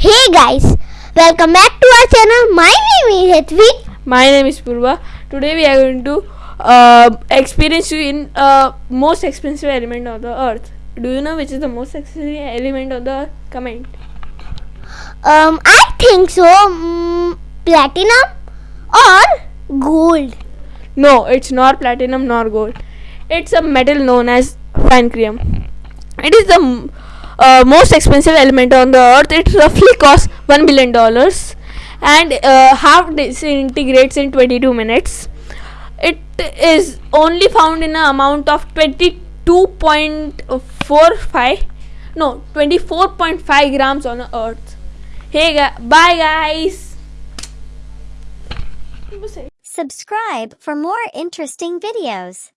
Hey guys, welcome back to our channel. My name is Hetvi. My name is Purva. Today we are going to uh, experience you in uh, most expensive element of the earth. Do you know which is the most expensive element of the earth? Comment. Um, I think so. Mm, platinum or gold. No, it's not platinum nor gold. It's a metal known as vanadium. It is the m- uh, most expensive element on the earth. It roughly costs one billion dollars, and uh, half disintegrates in 22 minutes. It is only found in an amount of 22.45, no, 24.5 grams on the earth. Hey, gu- bye guys. Subscribe for more interesting videos.